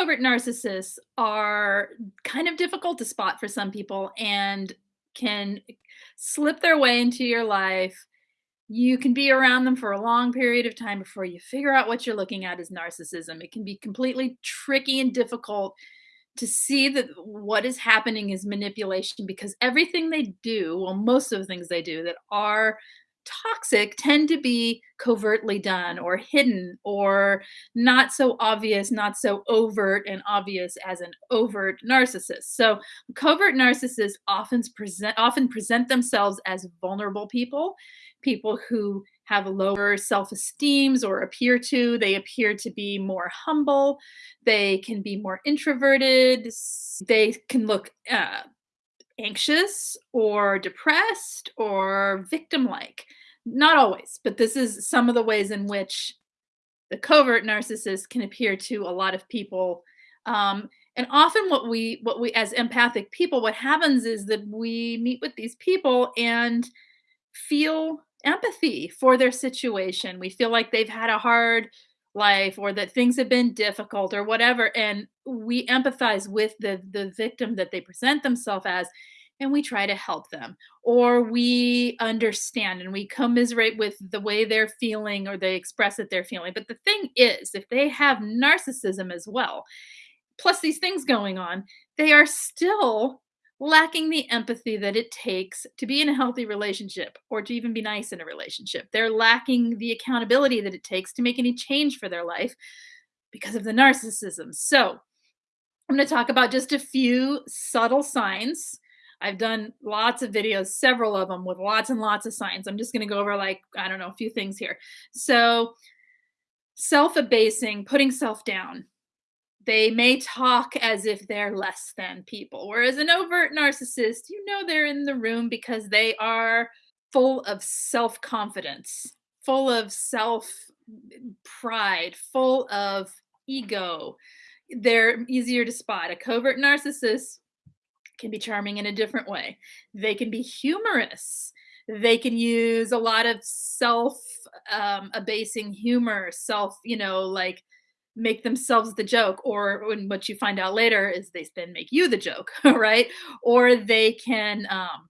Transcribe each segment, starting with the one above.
covert narcissists are kind of difficult to spot for some people and can slip their way into your life. You can be around them for a long period of time before you figure out what you're looking at is narcissism. It can be completely tricky and difficult to see that what is happening is manipulation because everything they do, well, most of the things they do that are toxic tend to be covertly done or hidden or not so obvious, not so overt and obvious as an overt narcissist. So covert narcissists often present often present themselves as vulnerable people, people who have lower self-esteems or appear to. They appear to be more humble. They can be more introverted. They can look uh, anxious or depressed or victim like. Not always, but this is some of the ways in which the covert narcissist can appear to a lot of people. Um, and often what we what we as empathic people what happens is that we meet with these people and feel empathy for their situation. We feel like they've had a hard life or that things have been difficult or whatever and we empathize with the the victim that they present themselves as and we try to help them or we understand and we commiserate with the way they're feeling or they express that they're feeling but the thing is if they have narcissism as well plus these things going on they are still lacking the empathy that it takes to be in a healthy relationship or to even be nice in a relationship. They're lacking the accountability that it takes to make any change for their life because of the narcissism. So, I'm going to talk about just a few subtle signs. I've done lots of videos, several of them with lots and lots of signs. I'm just going to go over like, I don't know, a few things here. So, self abasing, putting self down, they may talk as if they're less than people. Whereas an overt narcissist, you know they're in the room because they are full of self confidence, full of self pride, full of ego. They're easier to spot. A covert narcissist can be charming in a different way. They can be humorous. They can use a lot of self um, abasing humor, self, you know, like make themselves the joke or when what you find out later is they then make you the joke right or they can um,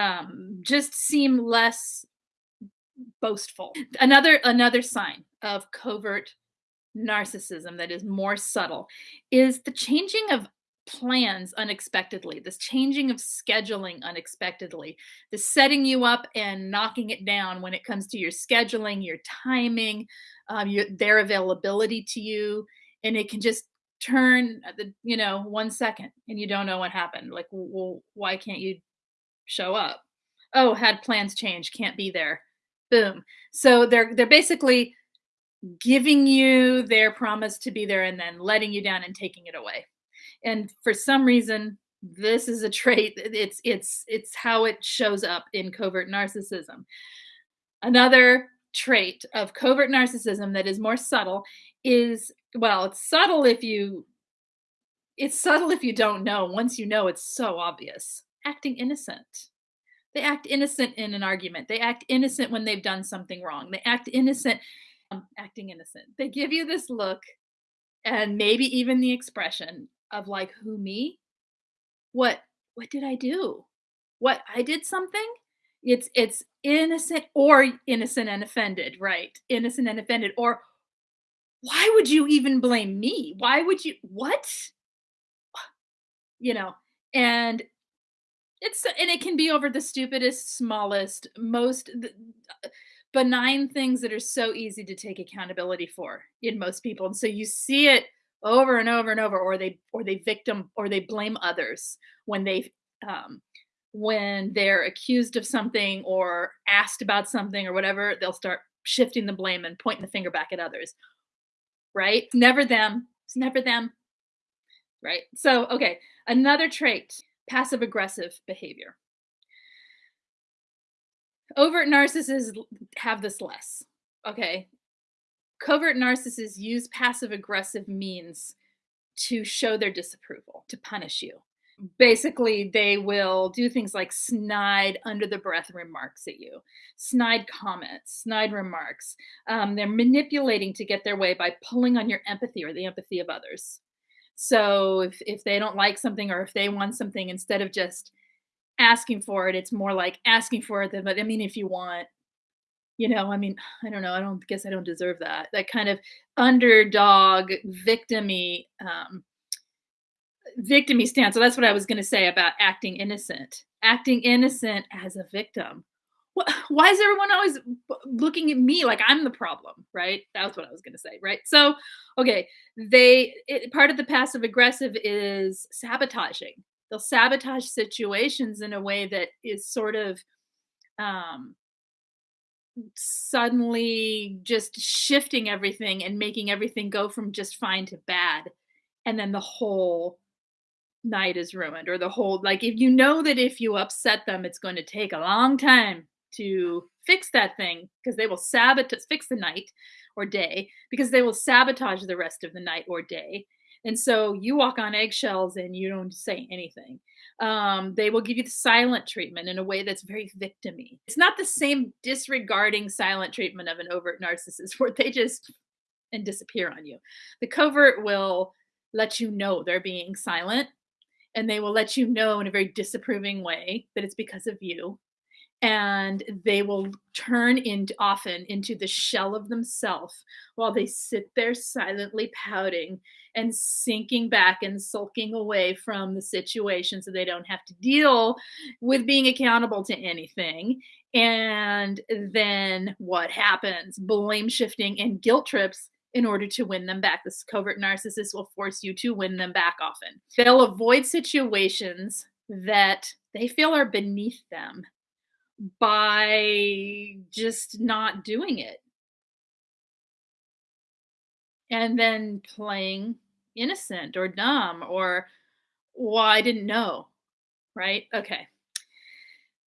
um, just seem less boastful another another sign of covert narcissism that is more subtle is the changing of plans unexpectedly, this changing of scheduling unexpectedly, the setting you up and knocking it down when it comes to your scheduling, your timing, um, your, their availability to you. And it can just turn the, you know, one second and you don't know what happened. Like, well, why can't you show up? Oh, had plans change, can't be there. Boom. So they're they're basically giving you their promise to be there and then letting you down and taking it away and for some reason this is a trait it's it's it's how it shows up in covert narcissism. Another trait of covert narcissism that is more subtle is well it's subtle if you it's subtle if you don't know. Once you know it's so obvious. Acting innocent. They act innocent in an argument. They act innocent when they've done something wrong. They act innocent um, acting innocent. They give you this look and maybe even the expression of like who me? What what did i do? What i did something? It's it's innocent or innocent and offended right? Innocent and offended or why would you even blame me? Why would you what? You know and it's and it can be over the stupidest smallest most uh, benign things that are so easy to take accountability for in most people and so you see it over and over and over or they or they victim or they blame others when they um, when they're accused of something or asked about something or whatever they'll start shifting the blame and pointing the finger back at others. Right? It's never them. It's never them. Right? So okay another trait passive aggressive behavior. Overt narcissists have this less. Okay Covert narcissists use passive aggressive means to show their disapproval, to punish you. Basically, they will do things like snide under the breath remarks at you, snide comments, snide remarks. Um, they're manipulating to get their way by pulling on your empathy or the empathy of others. So if if they don't like something or if they want something, instead of just asking for it, it's more like asking for it, but I mean, if you want, you know, I mean, I don't know, I don't guess I don't deserve that. That kind of underdog, victim-y, um, victim-y stance. So that's what I was gonna say about acting innocent. Acting innocent as a victim. Wh why is everyone always looking at me like I'm the problem, right? That's what I was gonna say, right? So, okay, they it part of the passive aggressive is sabotaging. They'll sabotage situations in a way that is sort of, um suddenly just shifting everything and making everything go from just fine to bad, and then the whole night is ruined or the whole like, if you know that if you upset them, it's gonna take a long time to fix that thing because they will sabotage fix the night or day because they will sabotage the rest of the night or day, and so you walk on eggshells and you don't say anything. Um, they will give you the silent treatment in a way that's very victim-y. It's not the same disregarding silent treatment of an overt narcissist where they just and disappear on you. The covert will let you know they're being silent, and they will let you know in a very disapproving way that it's because of you, and they will turn int often into the shell of themselves while they sit there silently pouting and sinking back and sulking away from the situation so they don't have to deal with being accountable to anything, and then what happens? Blame shifting and guilt trips in order to win them back. This covert narcissist will force you to win them back often. They'll avoid situations that they feel are beneath them by just not doing it. And then playing innocent or dumb or, "Well, I didn't know." Right? Okay.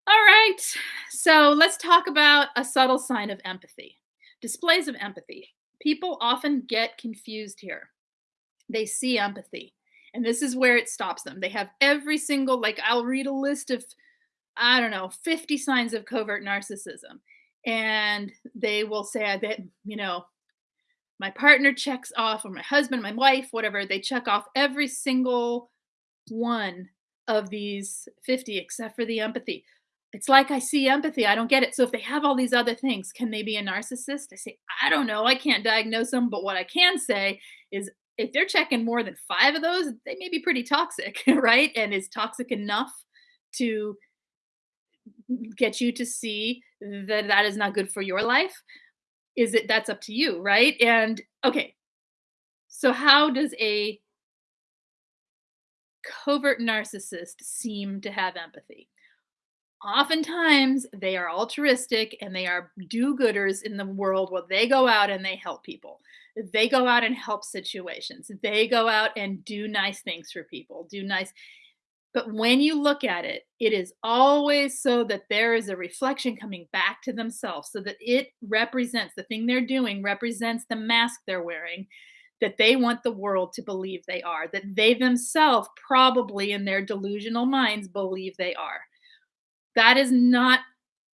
Alright, so let's talk about a subtle sign of empathy. Displays of empathy. People often get confused here. They see empathy, and this is where it stops them. They have every single like, I'll read a list of, I don't know, 50 signs of covert narcissism, and they will say, I bet, you know, my partner checks off or my husband, my wife, whatever, they check off every single one of these 50 except for the empathy. It's like I see empathy, I don't get it. So if they have all these other things, can they be a narcissist? I say, I don't know, I can't diagnose them, but what I can say is if they're checking more than 5 of those, they may be pretty toxic, right? And is toxic enough to get you to see that that is not good for your life? Is it that's up to you, right? And okay. So how does a covert narcissist seem to have empathy? Oftentimes, they are altruistic and they are do-gooders in the world where they go out and they help people. They go out and help situations. They go out and do nice things for people, do nice but when you look at it, it is always so that there is a reflection coming back to themselves so that it represents the thing they're doing represents the mask they're wearing that they want the world to believe they are, that they themselves probably in their delusional minds believe they are. That is not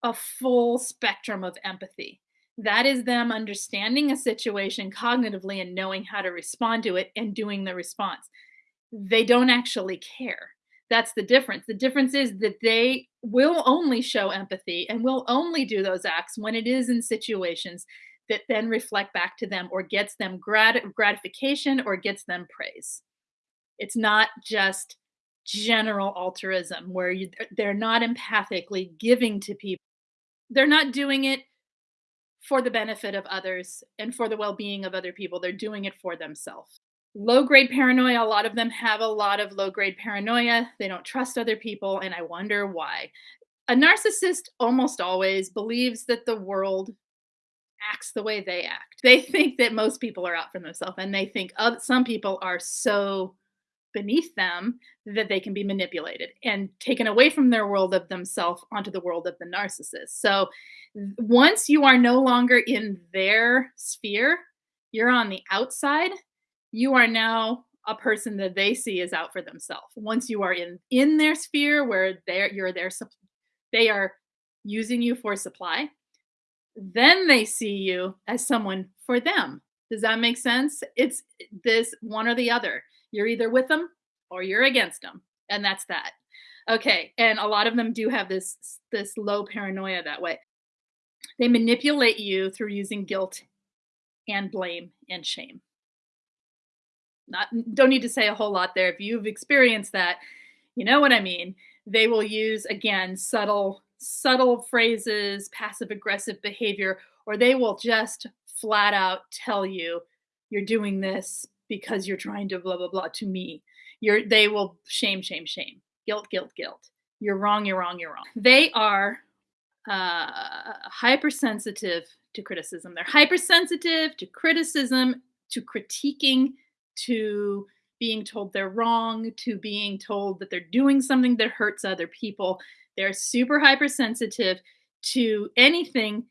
a full spectrum of empathy. That is them understanding a situation cognitively and knowing how to respond to it and doing the response. They don't actually care. That's the difference. The difference is that they will only show empathy and will only do those acts when it is in situations that then reflect back to them or gets them grat gratification or gets them praise. It's not just general altruism where you they're not empathically giving to people. they're not doing it for the benefit of others and for the well-being of other people, they're doing it for themself. Low-grade paranoia, a lot of them have a lot of low-grade paranoia, they don't trust other people, and I wonder why. A narcissist almost always believes that the world acts the way they act. They think that most people are out for themselves, and they think oth some people are so beneath them that they can be manipulated and taken away from their world of themselves onto the world of the narcissist. So, once you are no longer in their sphere, you're on the outside, you are now a person that they see as out for themselves. Once you are in in their sphere where they're you're their they are using you for supply, then they see you as someone for them. Does that make sense? It's this one or the other. You're either with them or you're against them, and that's that. Okay, and a lot of them do have this this low paranoia that way. They manipulate you through using guilt and blame and shame. Not don't need to say a whole lot there. If you've experienced that, you know what I mean. They will use again subtle subtle phrases, passive aggressive behavior, or they will just flat out tell you you're doing this because you're trying to blah blah blah to me. You're they will shame shame shame. Guilt guilt guilt. You're wrong, you're wrong, you're wrong. They are uh, hypersensitive to criticism. They're hypersensitive to criticism, to critiquing, to being told they're wrong, to being told that they're doing something that hurts other people. They're super hypersensitive to anything,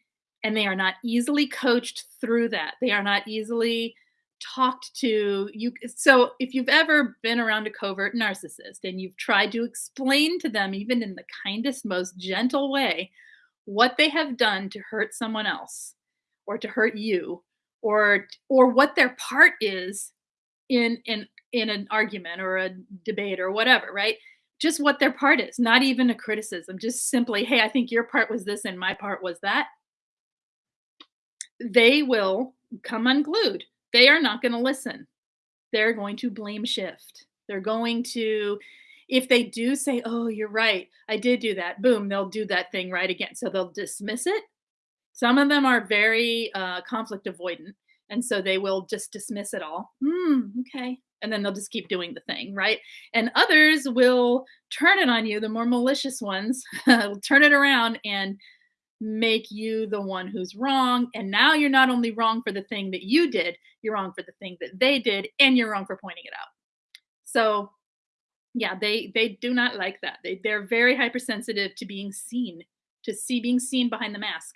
and they are not easily coached through that. They are not easily talked to you so if you've ever been around a covert narcissist and you've tried to explain to them even in the kindest most gentle way what they have done to hurt someone else or to hurt you or or what their part is in in in an argument or a debate or whatever right just what their part is not even a criticism just simply hey i think your part was this and my part was that they will come unglued they are not going to listen they're going to blame shift they're going to if they do say, oh, you're right, I did do that, boom, they'll do that thing right again. So they'll dismiss it. Some of them are very uh, conflict avoidant. And so they will just dismiss it all. Hmm, okay. And then they'll just keep doing the thing, right? And others will turn it on you, the more malicious ones will turn it around and make you the one who's wrong. And now you're not only wrong for the thing that you did, you're wrong for the thing that they did, and you're wrong for pointing it out. So yeah, they they do not like that. They they're very hypersensitive to being seen, to see being seen behind the mask.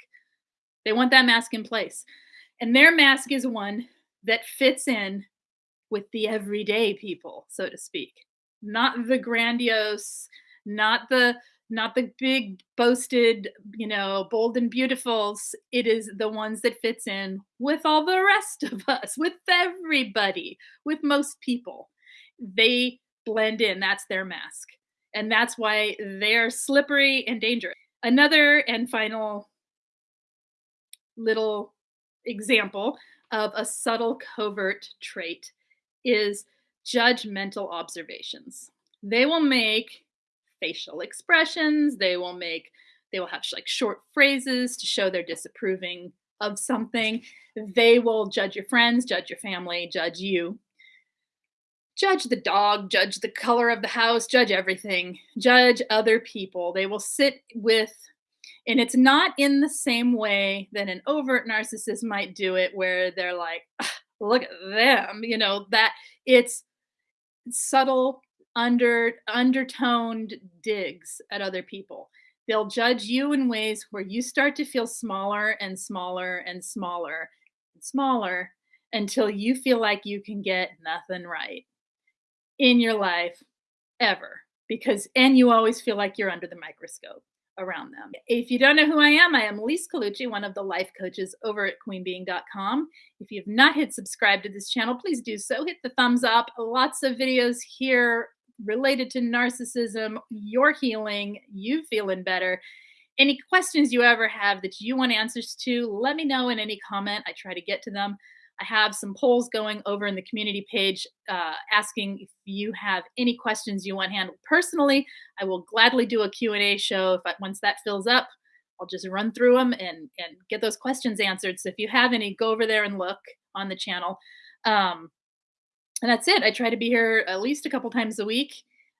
They want that mask in place. And their mask is one that fits in with the everyday people, so to speak. Not the grandiose, not the not the big boasted, you know, bold and beautifuls. It is the ones that fits in with all the rest of us, with everybody, with most people. They blend in. That's their mask. And that's why they're slippery and dangerous. Another and final little example of a subtle covert trait is judgmental observations. They will make facial expressions, they will make they will have like short phrases to show they're disapproving of something. They will judge your friends, judge your family, judge you judge the dog, judge the color of the house, judge everything, judge other people. They will sit with, and it's not in the same way that an overt narcissist might do it, where they're like, look at them, you know, that it's subtle, under undertoned digs at other people. They'll judge you in ways where you start to feel smaller and smaller and smaller and smaller until you feel like you can get nothing right in your life ever because and you always feel like you're under the microscope around them. If you don't know who I am, I am Lise Colucci, one of the life coaches over at queenbeeing.com. If you have not hit subscribe to this channel, please do so. Hit the thumbs up. Lots of videos here related to narcissism, your healing, you feeling better. Any questions you ever have that you want answers to, let me know in any comment. I try to get to them. I have some polls going over in the community page uh, asking if you have any questions you want handled personally. I will gladly do a Q&A show if I, once that fills up. I'll just run through them and, and get those questions answered. So if you have any, go over there and look on the channel. Um, and that's it. I try to be here at least a couple times a week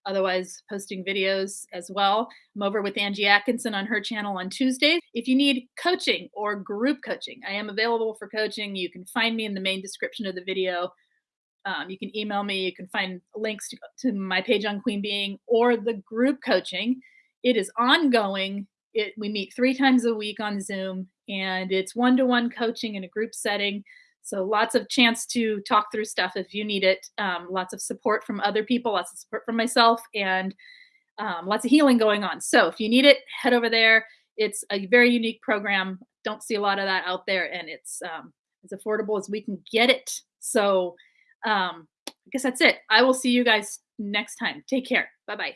otherwise posting videos as well. I'm over with Angie Atkinson on her channel on Tuesdays. If you need coaching or group coaching, I am available for coaching. You can find me in the main description of the video. Um, you can email me. You can find links to, to my page on Queen Beeing or the group coaching. It is ongoing. It, we meet three times a week on Zoom, and it's one-to-one -one coaching in a group setting. So lots of chance to talk through stuff if you need it. Um, lots of support from other people, lots of support from myself, and um, lots of healing going on. So if you need it, head over there. It's a very unique program. Don't see a lot of that out there, and it's um, as affordable as we can get it. So, um, I guess that's it. I will see you guys next time. Take care. Bye bye.